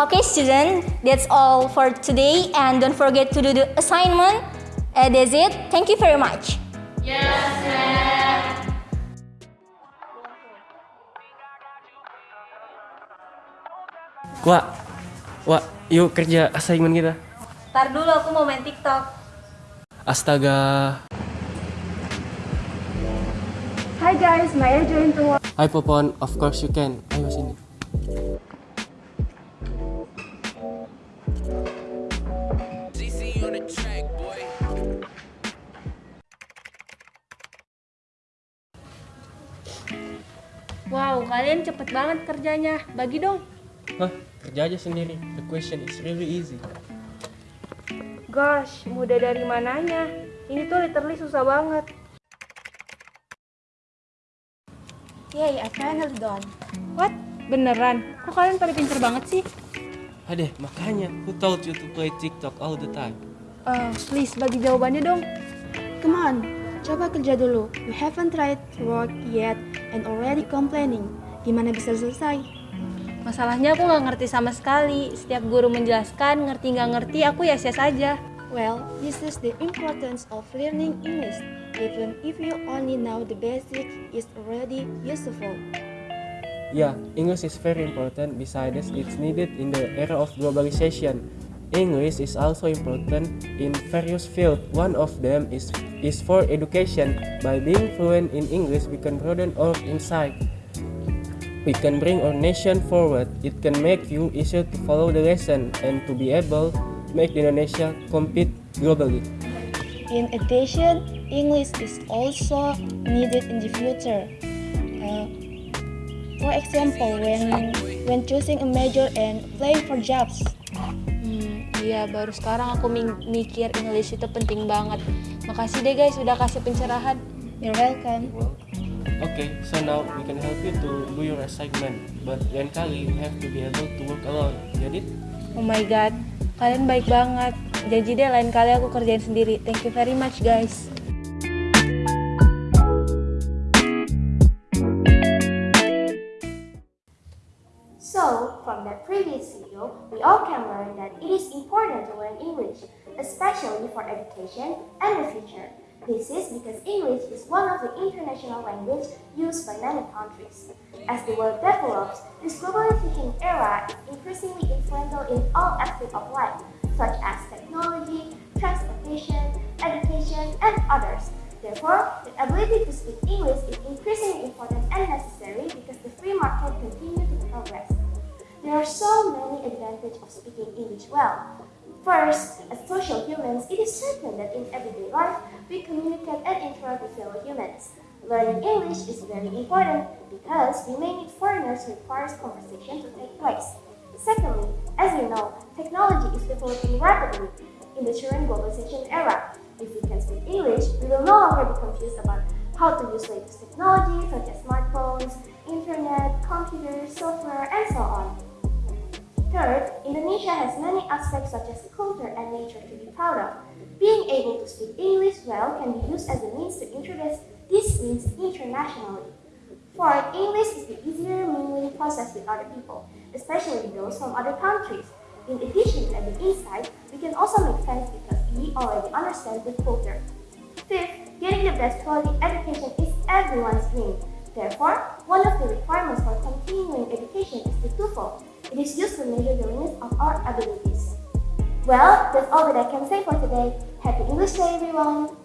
Okay, student, that's all for today. And don't forget to do the assignment. Uh, that's it. Thank you very much. Wak, Wak, yuk kerja assignment kita. Ntar dulu aku mau main TikTok. Astaga. Hi guys, may I join to Hai Popon, of course you can. Ayo sini. Wow, kalian cepet banget kerjanya. Bagi dong. Hah, kerja aja sendiri. The question is really easy. Gosh, mudah dari mananya? Ini tuh literally susah banget. Yay, I finally done. What? Beneran? Kok kalian pada pinter banget sih? Adeh, makanya who told you to play TikTok all the time? Eh, please bagi jawabannya dong. Come on, coba kerja dulu. You haven't tried to work yet and already complaining. Gimana bisa selesai? Masalahnya aku nggak ngerti sama sekali. Setiap guru menjelaskan, ngerti nggak ngerti, aku ya yes aja. Well, this is the importance of learning English. Even if you only know the basic, it's already useful. Yeah, English is very important. Besides, it's needed in the era of globalization. English is also important in various fields. One of them is, is for education. By being fluent in English, we can broaden our insight. We can bring our nation forward. It can make you easier to follow the lesson and to be able to make Indonesia compete globally. In addition, English is also needed in the future. Uh, for example, when when choosing a major and applying for jobs. Iya baru sekarang aku mi- mikir English itu penting banget. Makasih deh guys udah kasih pencerahan. You're welcome. Okay, so now we can help you to do your assignment. But lain kali, you have to be able to work alone. Get it? Oh my god, kalian baik banget. Janji deh lain kali aku kerjain sendiri. Thank you very much guys. Video, we all can learn that it is important to learn English, especially for education and the future. This is because English is one of the international languages used by many countries. As the world develops, this globally thinking era is increasingly influential in all aspects of life, such as technology, transportation, education, and others. Therefore, the ability to speak English is increasingly important and necessary because the free market continues to progress. There are so many well. First, as social humans, it is certain that in everyday life, we communicate and interact with fellow humans. Learning English is very important because we may need foreigners who requires conversation to take place. Secondly, as you know, technology is developing rapidly in the current globalization era. If we can speak English, we will no longer be confused about how to use latest technology Indonesia has many aspects such as culture and nature to be proud of. Being able to speak English well can be used as a means to introduce these means internationally. Fourth, English is the easier mingling process with other people, especially those from other countries. In addition to having insight, we can also make friends because we already understand the culture. Fifth, getting the best quality education is everyone's dream. Therefore, one of the requirements for continuing education is the TOEFL. It is used to measure the limits of our abilities. Well, that's all that I can say for today. Happy English Day, everyone!